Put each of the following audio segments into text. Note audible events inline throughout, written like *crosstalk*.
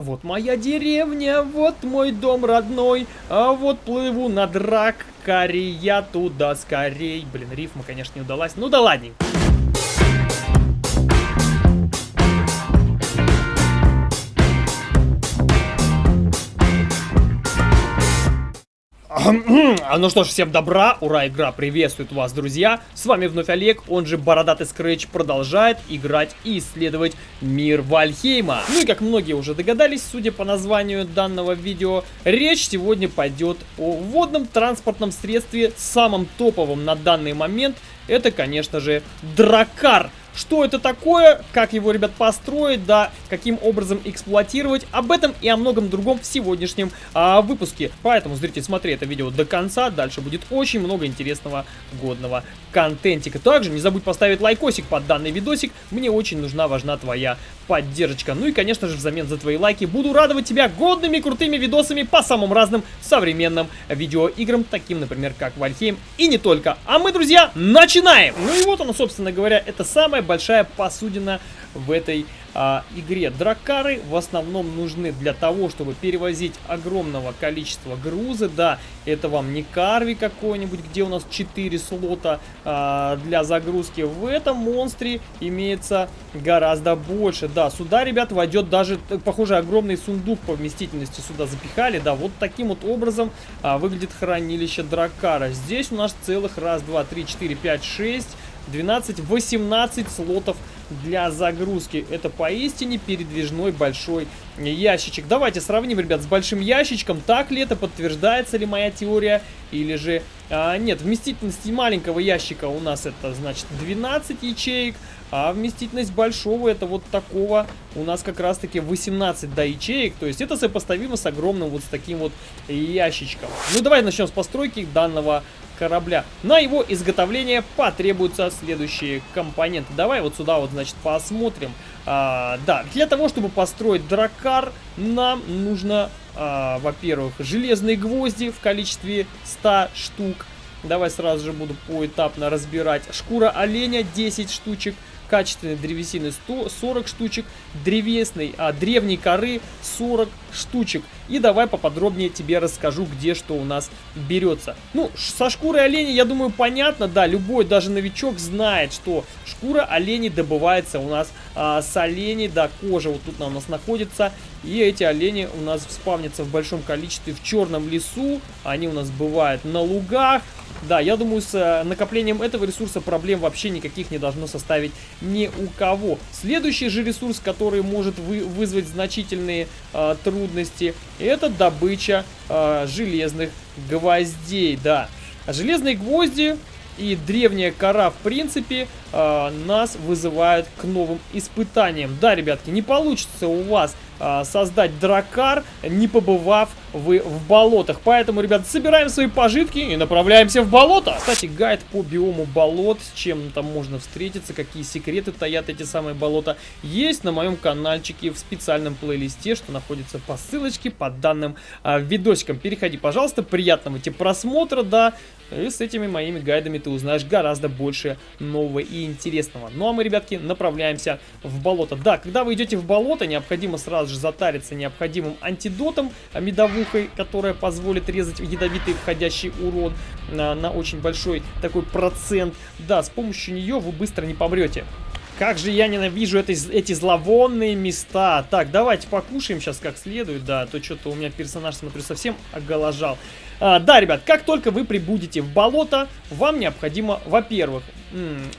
Вот моя деревня, вот мой дом родной, а вот плыву на драккаре я туда скорей. Блин, рифма, конечно, не удалась. Ну да ладненько. А ну что ж, всем добра, ура, игра приветствует вас, друзья. С вами вновь Олег, он же Бородатый Скретч, продолжает играть и исследовать мир Вальхейма. Ну и как многие уже догадались, судя по названию данного видео, речь сегодня пойдет о водном транспортном средстве, самом топовом на данный момент. Это, конечно же, Дракар. Что это такое, как его, ребят, построить, да, каким образом эксплуатировать, об этом и о многом другом в сегодняшнем а, выпуске. Поэтому, зритель, смотри это видео до конца, дальше будет очень много интересного, годного контентика. Также не забудь поставить лайкосик под данный видосик, мне очень нужна, важна твоя поддержка. Ну и, конечно же, взамен за твои лайки буду радовать тебя годными, крутыми видосами по самым разным современным видеоиграм, таким, например, как Вальхейм и не только. А мы, друзья, начинаем! Ну и вот оно, собственно говоря, это самое большая посудина в этой а, игре. Дракары в основном нужны для того, чтобы перевозить огромного количества груза. Да, это вам не карви какой-нибудь, где у нас 4 слота а, для загрузки. В этом монстре имеется гораздо больше. Да, сюда, ребят, войдет даже, похоже, огромный сундук по вместительности сюда запихали. Да, вот таким вот образом а, выглядит хранилище Дракара. Здесь у нас целых раз, два, три, четыре, пять, шесть 12-18 слотов для загрузки. Это поистине передвижной большой ящичек. Давайте сравним, ребят, с большим ящичком. Так ли это, подтверждается ли моя теория, или же... А, нет, вместительность маленького ящика у нас это, значит, 12 ячеек, а вместительность большого это вот такого у нас как раз-таки 18 до ячеек. То есть это сопоставимо с огромным вот с таким вот ящичком. Ну, давай начнем с постройки данного корабля. На его изготовление потребуются следующие компоненты. Давай вот сюда вот, значит, посмотрим. А, да, для того, чтобы построить дракар, нам нужно, а, во-первых, железные гвозди в количестве 100 штук. Давай сразу же буду поэтапно разбирать. Шкура оленя 10 штучек качественной древесины 140 штучек, древесной, а, древней коры 40 штучек. И давай поподробнее тебе расскажу, где что у нас берется. Ну, со шкурой оленя, я думаю, понятно, да, любой, даже новичок знает, что шкура оленей добывается у нас а, с оленей, да, кожа вот тут у нас находится. И эти олени у нас спавнятся в большом количестве в черном лесу, они у нас бывают на лугах, да, я думаю, с э, накоплением этого ресурса проблем вообще никаких не должно составить ни у кого. Следующий же ресурс, который может вы, вызвать значительные э, трудности, это добыча э, железных гвоздей, да. Железные гвозди и древняя кора, в принципе, э, нас вызывают к новым испытаниям. Да, ребятки, не получится у вас э, создать дракар, не побывав вы в болотах. Поэтому, ребят, собираем свои пожитки и направляемся в болото. Кстати, гайд по биому болот, с чем там можно встретиться, какие секреты таят эти самые болота, есть на моем каналчике в специальном плейлисте, что находится по ссылочке под данным э, видосиком. Переходи, пожалуйста, приятного тебе просмотра, да, и с этими моими гайдами ты узнаешь гораздо больше нового и интересного. Ну а мы, ребятки, направляемся в болото. Да, когда вы идете в болото, необходимо сразу же затариться необходимым антидотом, а, медовухой, которая позволит резать ядовитый входящий урон на, на очень большой такой процент. Да, с помощью нее вы быстро не помрете. Как же я ненавижу это, эти зловонные места. Так, давайте покушаем сейчас как следует, да, то что-то у меня персонаж, смотрю, совсем оголожал. А, да, ребят, как только вы прибудете в болото, вам необходимо, во-первых,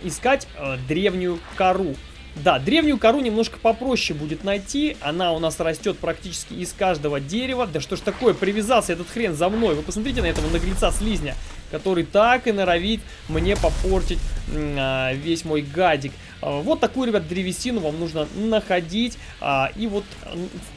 искать э, древнюю кору. Да, древнюю кору немножко попроще будет найти. Она у нас растет практически из каждого дерева. Да что ж такое, привязался этот хрен за мной. Вы посмотрите на этого наглеца слизня, который так и норовит мне попортить а, весь мой гадик. А, вот такую, ребят, древесину вам нужно находить. А, и вот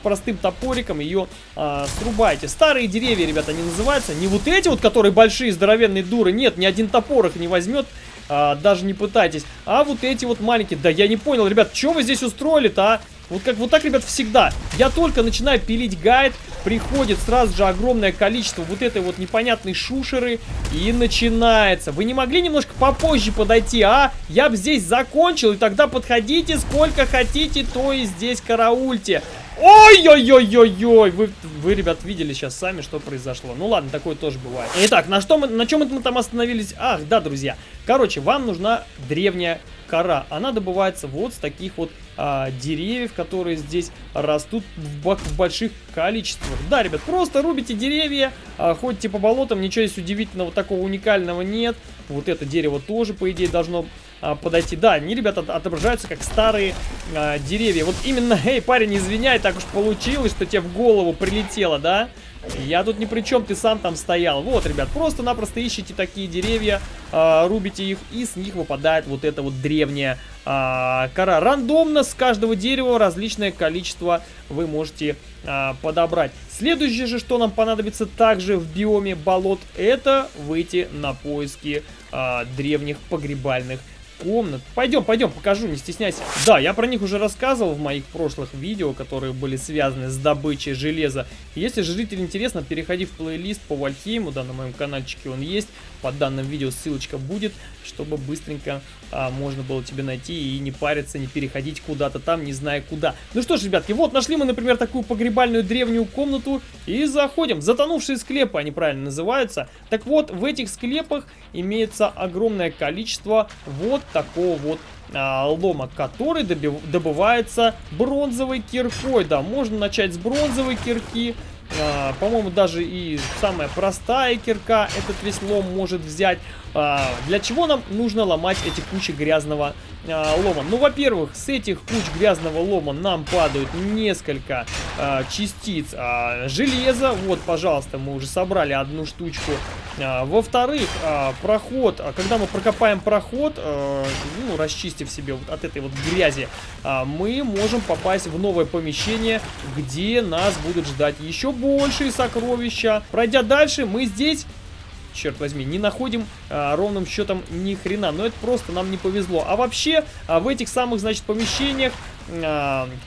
простым топориком ее а, срубайте. Старые деревья, ребята, они называются. Не вот эти вот, которые большие, здоровенные дуры. Нет, ни один топор их не возьмет даже не пытайтесь. А вот эти вот маленькие, да я не понял, ребят, что вы здесь устроили-то, а? Вот как вот так, ребят, всегда. Я только начинаю пилить гайд, приходит сразу же огромное количество вот этой вот непонятной шушеры, и начинается. Вы не могли немножко попозже подойти, а? Я бы здесь закончил, и тогда подходите сколько хотите, то и здесь караульте. Ой-ой-ой-ой-ой! Вы, вы, ребят, видели сейчас сами, что произошло. Ну ладно, такое тоже бывает. Итак, на, что мы, на чем мы там остановились? Ах, да, друзья. Короче, вам нужна древняя кора. Она добывается вот с таких вот а, деревьев, которые здесь растут в, в больших количествах. Да, ребят, просто рубите деревья, а, ходите по болотам, ничего здесь удивительного такого уникального нет. Вот это дерево тоже, по идее, должно а, подойти. Да, они, ребята, отображаются как старые а, деревья. Вот именно, эй, парень, извиняй, так уж получилось, что тебе в голову прилетело, да? Я тут ни при чем, ты сам там стоял. Вот, ребят, просто-напросто ищите такие деревья, э, рубите их, и с них выпадает вот эта вот древняя э, кора. Рандомно с каждого дерева различное количество вы можете э, подобрать. Следующее же, что нам понадобится также в биоме болот, это выйти на поиски э, древних погребальных комнат. Пойдем, пойдем, покажу, не стесняйся. Да, я про них уже рассказывал в моих прошлых видео, которые были связаны с добычей железа. Если житель интересно, переходи в плейлист по Вальхейму, да, на моем каналчике он есть. Под данным видео ссылочка будет, чтобы быстренько а, можно было тебе найти и не париться, не переходить куда-то там, не зная куда. Ну что ж, ребятки, вот нашли мы, например, такую погребальную древнюю комнату и заходим. Затонувшие склепы, они правильно называются. Так вот, в этих склепах имеется огромное количество вот такого вот а, лома, который добывается бронзовой киркой. Да, можно начать с бронзовой кирки. А, По-моему, даже и самая простая кирка этот весь лом может взять. А, для чего нам нужно ломать эти кучи грязного а, лома? Ну, во-первых, с этих куч грязного лома нам падают несколько а, частиц а, железа. Вот, пожалуйста, мы уже собрали одну штучку. А, Во-вторых, а, проход, когда мы прокопаем проход, а, ну, расчистив себе вот от этой вот грязи, а, мы можем попасть в новое помещение, где нас будут ждать еще большие сокровища. Пройдя дальше, мы здесь черт возьми, не находим а, ровным счетом ни хрена. Но это просто нам не повезло. А вообще, а, в этих самых, значит, помещениях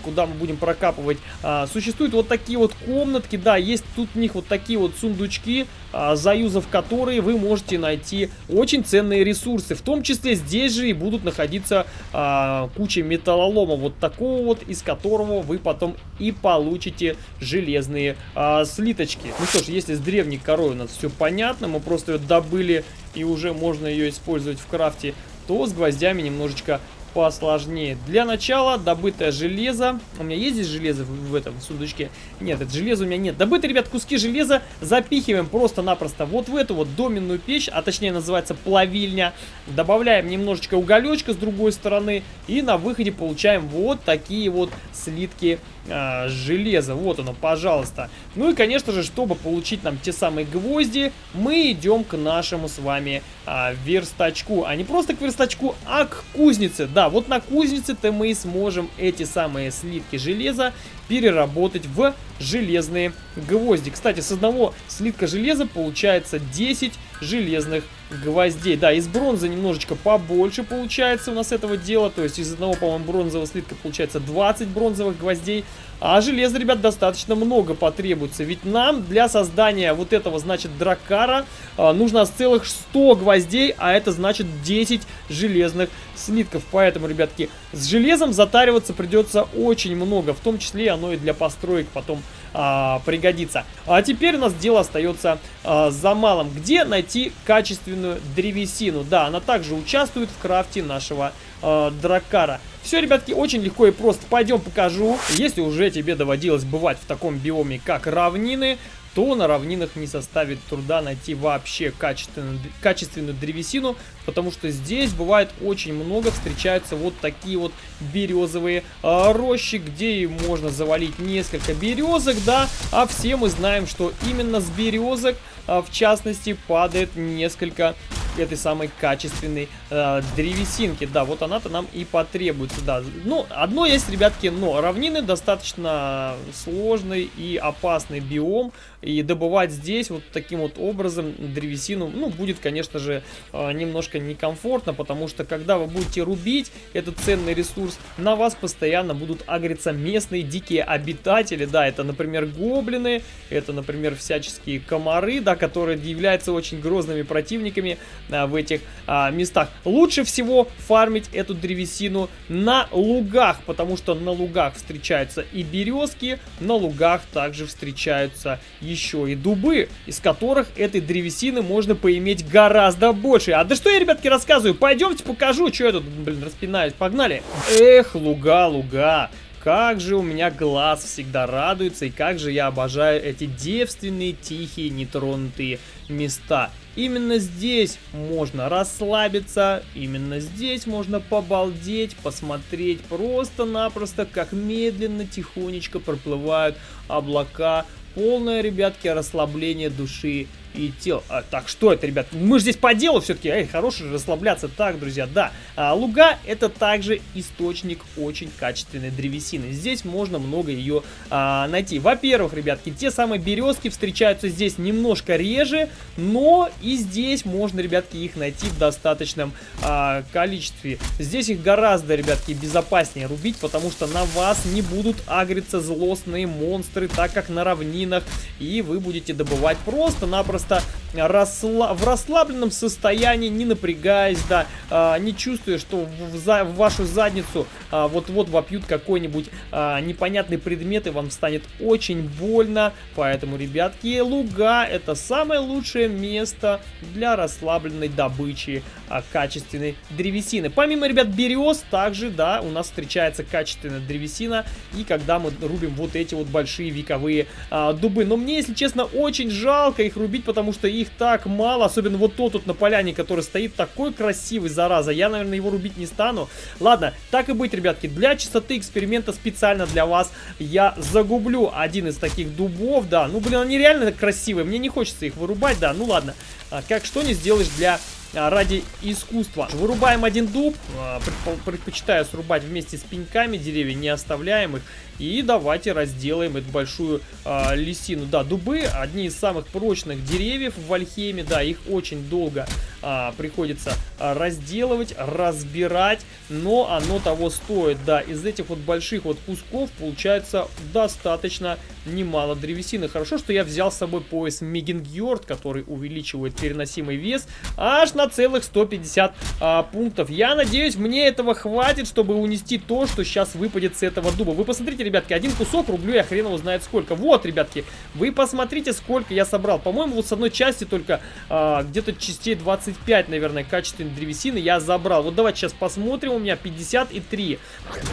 куда мы будем прокапывать. А, существуют вот такие вот комнатки, да, есть тут у них вот такие вот сундучки, а, заюзав которые вы можете найти очень ценные ресурсы. В том числе здесь же и будут находиться а, куча металлолома, вот такого вот, из которого вы потом и получите железные а, слиточки. Ну что ж, если с древней корой у нас все понятно, мы просто ее добыли и уже можно ее использовать в крафте, то с гвоздями немножечко посложнее. Для начала добытое железо. У меня есть здесь железо в, в этом сундучке? Нет, это железо у меня нет. Добытые, ребят, куски железа запихиваем просто-напросто вот в эту вот доменную печь, а точнее называется плавильня. Добавляем немножечко уголечка с другой стороны и на выходе получаем вот такие вот слитки а, железа. Вот оно, пожалуйста. Ну и, конечно же, чтобы получить нам те самые гвозди, мы идем к нашему с вами а, верстачку. А не просто к верстачку, а к кузнице. Да, вот на кузнице-то мы и сможем эти самые слитки железа переработать в железные гвозди. Кстати, с одного слитка железа получается 10 железных гвоздей. Да, из бронзы немножечко побольше получается у нас этого дела. То есть из одного, по-моему, бронзового слитка получается 20 бронзовых гвоздей. А железа, ребят, достаточно много потребуется. Ведь нам для создания вот этого, значит, дракара а, нужно целых 100 гвоздей, а это значит 10 железных слитков. Поэтому, ребятки, с железом затариваться придется очень много. В том числе оно и для построек потом а, пригодится. А теперь у нас дело остается а, за малым. Где найти качественную древесину? Да, она также участвует в крафте нашего а, дракара. Все, ребятки, очень легко и просто. Пойдем покажу. Если уже тебе доводилось бывать в таком биоме, как равнины, то на равнинах не составит труда найти вообще качественную, качественную древесину, потому что здесь бывает очень много, встречаются вот такие вот березовые а, рощи, где можно завалить несколько березок, да, а все мы знаем, что именно с березок, а, в частности, падает несколько этой самой качественной э, древесинки. Да, вот она-то нам и потребуется, да. Ну, одно есть, ребятки, но равнины достаточно сложный и опасный биом. И добывать здесь вот таким вот образом древесину, ну, будет, конечно же, э, немножко некомфортно, потому что когда вы будете рубить этот ценный ресурс, на вас постоянно будут агриться местные дикие обитатели. Да, это, например, гоблины, это, например, всяческие комары, да, которые являются очень грозными противниками в этих а, местах. Лучше всего фармить эту древесину на лугах, потому что на лугах встречаются и березки, на лугах также встречаются еще и дубы, из которых этой древесины можно поиметь гораздо больше. А да что я, ребятки, рассказываю? Пойдемте покажу, что я тут, блин, распинаюсь. Погнали. Эх, луга, луга. Как же у меня глаз всегда радуется, и как же я обожаю эти девственные, тихие, нетронутые места. Именно здесь можно расслабиться, именно здесь можно побалдеть, посмотреть просто-напросто, как медленно, тихонечко проплывают облака. Полное, ребятки, расслабление души и тел. А, так, что это, ребят? Мы же здесь по делу все-таки. Эй, хороший расслабляться. Так, друзья, да. А, луга это также источник очень качественной древесины. Здесь можно много ее а, найти. Во-первых, ребятки, те самые березки встречаются здесь немножко реже, но и здесь можно, ребятки, их найти в достаточном а, количестве. Здесь их гораздо, ребятки, безопаснее рубить, потому что на вас не будут агриться злостные монстры, так как на равнинах, и вы будете добывать просто-напросто просто в расслабленном состоянии, не напрягаясь, да, а, не чувствуя, что в, за... в вашу задницу а, вот-вот вопьют какой-нибудь а, непонятный предмет, и вам станет очень больно. Поэтому, ребятки, луга это самое лучшее место для расслабленной добычи а, качественной древесины. Помимо, ребят, берез, также, да, у нас встречается качественная древесина, и когда мы рубим вот эти вот большие вековые а, дубы. Но мне, если честно, очень жалко их рубить, потому что их так мало, особенно вот тот тут на поляне, который стоит такой красивый, зараза. Я, наверное, его рубить не стану. Ладно, так и быть, ребятки, для чистоты эксперимента специально для вас я загублю один из таких дубов, да. Ну, блин, они реально красивые, мне не хочется их вырубать, да, ну ладно. А, как что не сделаешь для ради искусства. Вырубаем один дуб, а, предпочитаю срубать вместе с пеньками, деревья не оставляем их. И давайте разделаем эту большую э, лисину. Да, дубы одни из самых прочных деревьев в Вальхейме. Да, их очень долго э, приходится разделывать, разбирать. Но оно того стоит. Да, из этих вот больших вот кусков получается достаточно немало древесины. Хорошо, что я взял с собой пояс Мегингьорд, который увеличивает переносимый вес аж на целых 150 а, пунктов. Я надеюсь, мне этого хватит, чтобы унести то, что сейчас выпадет с этого дуба. Вы посмотрите, ребятки, один кусок рублю я хрен его знает сколько. Вот, ребятки, вы посмотрите, сколько я собрал. По-моему, вот с одной части только а, где-то частей 25, наверное, качественной древесины я забрал. Вот давайте сейчас посмотрим, у меня 53.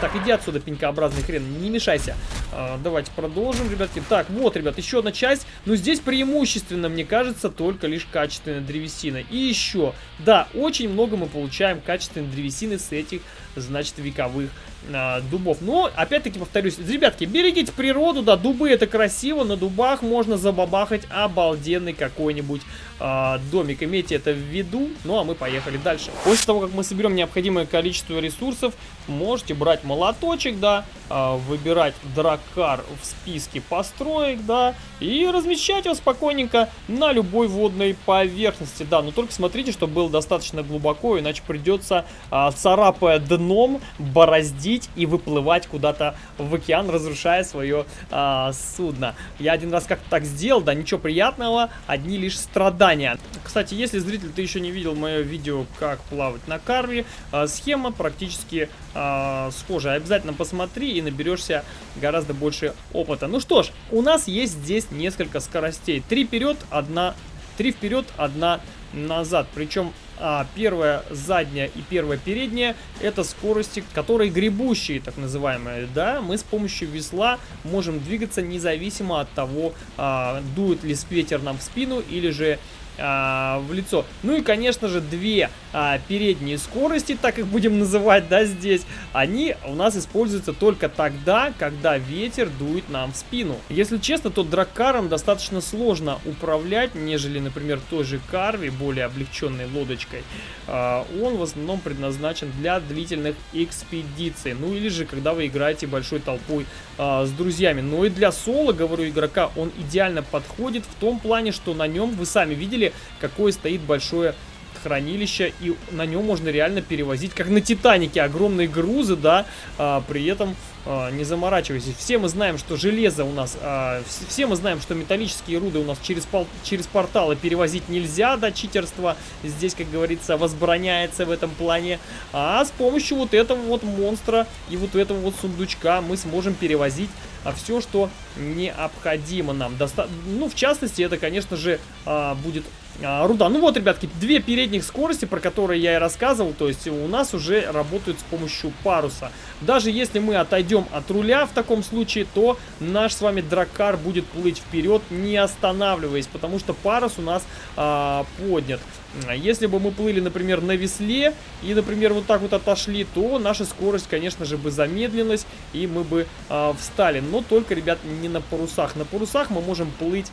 Так, иди отсюда, пенькообразный хрен, не мешайся. А, давайте продолжим, ребятки. Так, вот, ребят, еще одна часть. Но здесь преимущественно, мне кажется, только лишь качественная древесина. И еще, да, очень много мы получаем качественной древесины с этих, значит, вековых а, дубов. Но, опять-таки, повторюсь, ребятки, берегите природу, да, дубы это красиво, на дубах можно забабахать обалденный какой-нибудь а, домик. Имейте это в виду. Ну, а мы поехали дальше. После того, как мы соберем необходимое количество ресурсов, можете брать молоточек, да, а, выбирать дракар в списке построек, да, и размещать его спокойненько на любой водной поверхности, да. Но только смотрите, чтобы было достаточно глубоко, иначе придется, а, царапая дном, бороздить и выплывать куда-то в океан, разрушая свое а, судно. Я один раз как-то так сделал, да, ничего приятного, одни лишь страдания. Кстати, если зритель ты еще не видел мое видео, как плавать на карве, э, схема практически э, схожая. Обязательно посмотри и наберешься гораздо больше опыта. Ну что ж, у нас есть здесь несколько скоростей. Три вперед, одна... Три вперед, одна назад. Причем а, первая задняя и первая передняя это скорости, которые гребущие, так называемые. Да, мы с помощью весла можем двигаться независимо от того, а, дует ли ветер нам в спину или же а, в лицо. Ну и, конечно же, две а, передние скорости, так их будем называть, да, здесь, они у нас используются только тогда, когда ветер дует нам в спину. Если честно, то драккаром достаточно сложно управлять, нежели, например, той же карви, более облегченной лодочкой. А, он в основном предназначен для длительных экспедиций, ну или же, когда вы играете большой толпой а, с друзьями. Но и для соло, говорю, игрока он идеально подходит в том плане, что на нем, вы сами видели, какое стоит большое хранилище, и на нем можно реально перевозить, как на Титанике, огромные грузы, да, а, при этом а, не заморачивайся. Все мы знаем, что железо у нас, а, все мы знаем, что металлические руды у нас через, пол, через порталы перевозить нельзя, да, читерство здесь, как говорится, возбраняется в этом плане. А с помощью вот этого вот монстра и вот этого вот сундучка мы сможем перевозить все, что необходимо нам. Доста ну, в частности, это, конечно же, а, будет а, руда. Ну вот, ребятки, две передних скорости, про которые я и рассказывал, то есть у нас уже работают с помощью паруса. Даже если мы отойдем от руля в таком случае, то наш с вами драккар будет плыть вперед, не останавливаясь, потому что парус у нас а, поднят. Если бы мы плыли, например, на весле и, например, вот так вот отошли, то наша скорость, конечно же, бы замедлилась и мы бы э, встали. Но только, ребят, не на парусах. На парусах мы можем плыть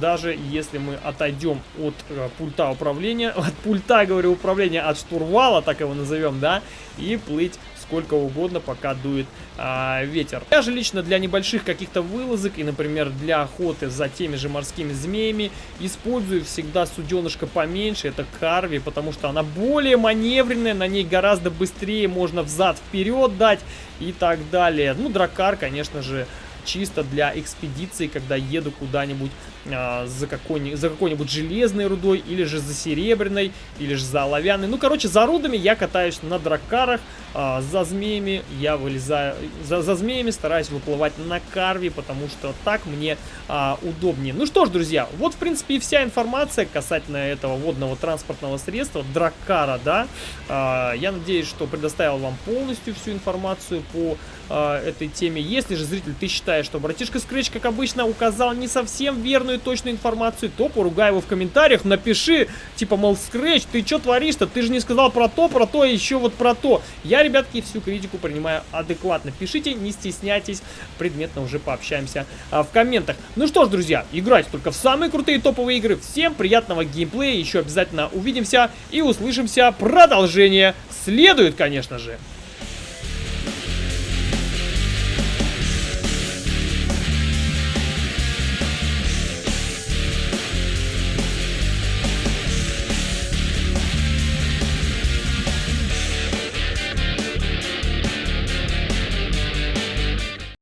даже если мы отойдем от э, пульта управления, *laughs* от пульта, говорю, управления, от штурвала, так его назовем, да, и плыть сколько угодно, пока дует а, ветер. Я же лично для небольших каких-то вылазок и, например, для охоты за теми же морскими змеями использую всегда суденышко поменьше, это карви, потому что она более маневренная, на ней гораздо быстрее можно взад-вперед дать и так далее. Ну, дракар, конечно же, чисто для экспедиции, когда еду куда-нибудь а, за какой-нибудь какой железной рудой, или же за серебряной, или же за оловянной. Ну, короче, за рудами я катаюсь на дракарах, а, за змеями я вылезаю, за, за змеями стараюсь выплывать на карве, потому что так мне а, удобнее. Ну что ж, друзья, вот, в принципе, и вся информация касательно этого водного транспортного средства, дракара, да. А, я надеюсь, что предоставил вам полностью всю информацию по а, этой теме. Если же, зритель, ты считаешь, что братишка Scratch, как обычно, указал не совсем верную точную информацию, то поругай его в комментариях, напиши, типа, мол, Scratch, ты что творишь-то? Ты же не сказал про то, про то и еще вот про то. Я, ребятки, всю критику принимаю адекватно. Пишите, не стесняйтесь, предметно уже пообщаемся а, в комментах. Ну что ж, друзья, играйте только в самые крутые топовые игры. Всем приятного геймплея, еще обязательно увидимся и услышимся. Продолжение следует, конечно же.